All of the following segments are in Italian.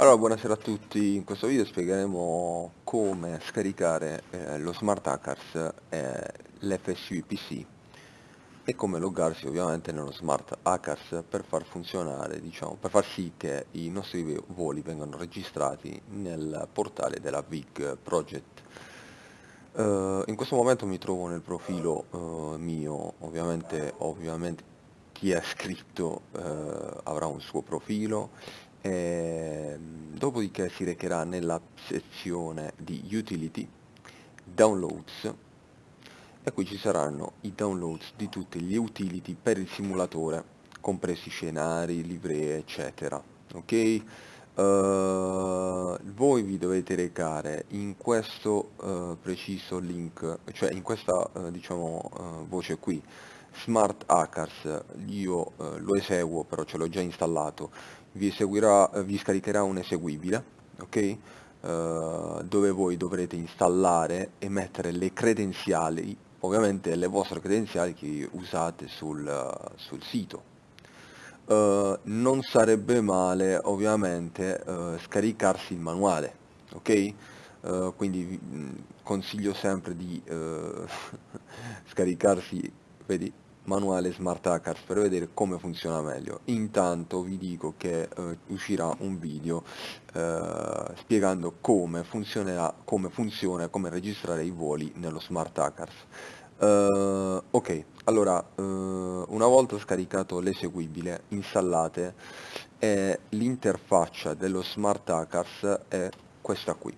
Allora, buonasera a tutti, in questo video spiegheremo come scaricare eh, lo Smart Hackers e l'FSU PC e come loggarsi ovviamente nello Smart Hackers per far funzionare, diciamo, per far sì che i nostri voli vengano registrati nel portale della Big Project. Uh, in questo momento mi trovo nel profilo uh, mio, ovviamente, ovviamente chi è scritto uh, avrà un suo profilo e, ehm, dopodiché si recherà nella sezione di utility downloads e qui ci saranno i downloads di tutti gli utility per il simulatore compresi scenari, livree eccetera ok? Uh, voi vi dovete recare in questo uh, preciso link, cioè in questa uh, diciamo voce qui, Smart Hackers, io lo eseguo però ce l'ho già installato, vi, eseguirà, vi scaricherà un eseguibile, ok? Uh, dove voi dovrete installare e mettere le credenziali, ovviamente le vostre credenziali che usate sul, uh, sul sito. Uh, non sarebbe male ovviamente scaricarsi il manuale, ok? quindi consiglio sempre di scaricarsi, vedi, manuale Smart Hackers per vedere come funziona meglio. Intanto vi dico che eh, uscirà un video eh, spiegando come funzionerà, come funziona e come registrare i voli nello Smart Hackers. Uh, ok, allora uh, una volta scaricato l'eseguibile installate l'interfaccia dello Smart Hackers è questa qui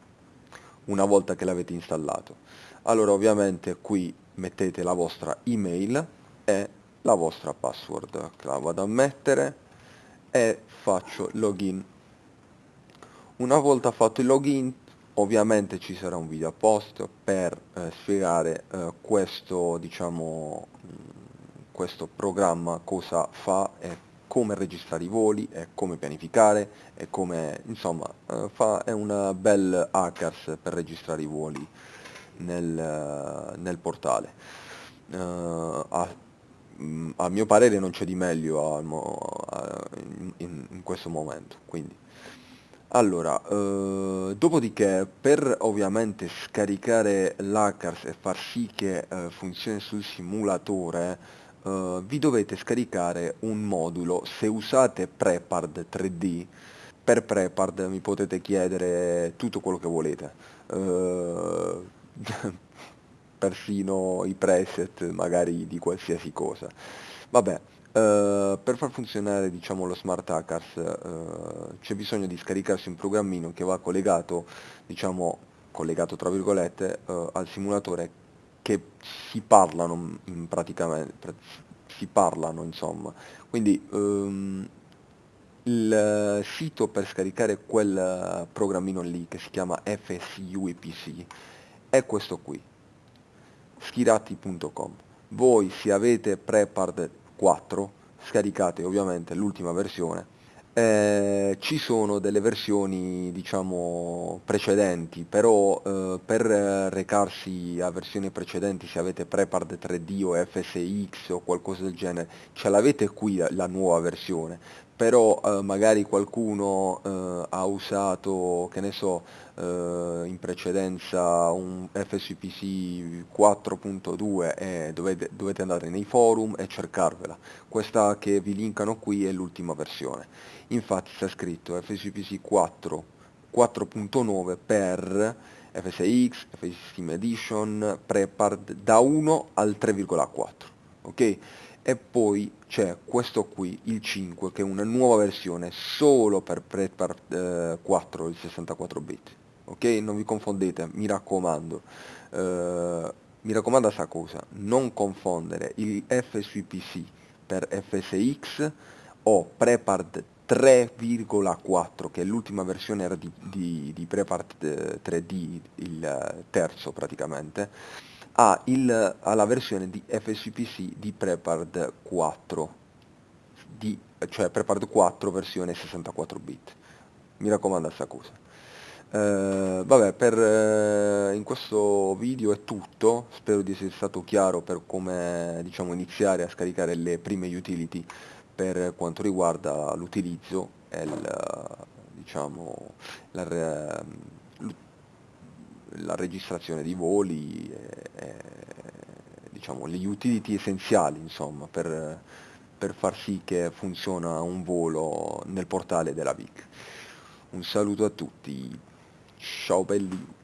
una volta che l'avete installato allora ovviamente qui mettete la vostra email è la vostra password che la vado a mettere e faccio login. Una volta fatto il login ovviamente ci sarà un video apposta per eh, spiegare eh, questo diciamo questo programma cosa fa e come registrare i voli e come pianificare e come insomma eh, fa, è una bel hackers per registrare i voli nel, nel portale. Uh, a mio parere non c'è di meglio a, a, in, in, questo momento quindi. Allora eh, dopodiché per ovviamente scaricare l'hackers e far sì che eh, funzioni sul simulatore eh, vi dovete scaricare un modulo. Se usate Prepard 3D per Prepard mi potete chiedere tutto quello che volete. Eh, persino i preset magari di qualsiasi cosa. Vabbè, Uh, per far funzionare diciamo, lo Smart Hackers uh, c'è bisogno di scaricarsi un programmino che va collegato, diciamo, collegato tra virgolette, uh, al simulatore che si parlano praticamente, si parlano insomma. Quindi um, il sito per scaricare quel programmino lì che si chiama FSUEPC è questo qui schirati.com voi se avete Prepard 4 scaricate ovviamente l'ultima versione eh, ci sono delle versioni diciamo precedenti però eh, per recarsi a versioni precedenti se avete Prepard 3D o FSX o qualcosa del genere ce l'avete qui la, la nuova versione però eh, magari qualcuno eh, ha usato, che ne so, eh, in precedenza un FSPC 4.2 e dovete, dovete, andare nei forum e cercarvela. Questa che vi linkano qui è l'ultima versione. Infatti c'è scritto FSPC 4 4.9 per FSX, FSX Edition, Prepard da 1 al 3,4. Ok? E poi c'è questo qui, il 5, che è una nuova versione solo per Prepart eh, 4, il 64 bit. Ok? Non vi confondete, mi raccomando. Eh, mi raccomando a sta cosa, non confondere il FSVPC per FSX o Prepart 3,4 che l'ultima versione di, di, di Prepart 3D, eh, il eh, terzo praticamente ha, il, ha la versione di FSPC di Prepard 4, di, cioè Prepard 4 versione 64 bit. Mi raccomando sta cosa. Uh, vabbè, per, uh, in questo video è tutto, spero di essere stato chiaro per come diciamo, iniziare a scaricare le prime utility per quanto riguarda l'utilizzo e il, diciamo, la, la registrazione di voli, e, e, diciamo, gli utility essenziali insomma, per, per far sì che funziona un volo nel portale della VIC. Un saluto a tutti, ciao belli!